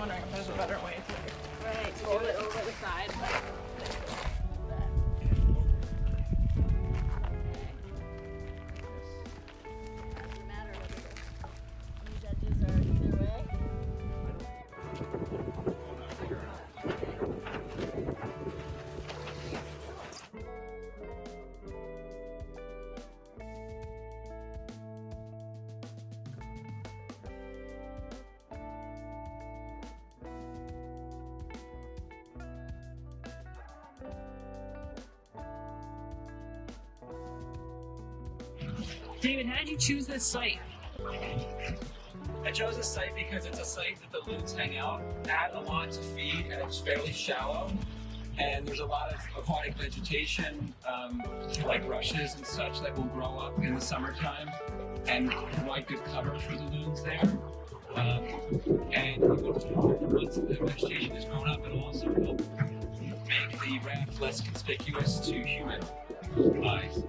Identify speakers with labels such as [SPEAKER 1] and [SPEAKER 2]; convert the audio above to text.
[SPEAKER 1] wondering if there's a better way to David, how did you choose this site?
[SPEAKER 2] I chose this site because it's a site that the loons hang out at a lot to feed, and it's fairly shallow. And there's a lot of aquatic vegetation, um, like rushes and such, that will grow up in the summertime and provide good cover for the loons there. Um, and once the vegetation has grown up, it'll also help make the raft less conspicuous to human eyes.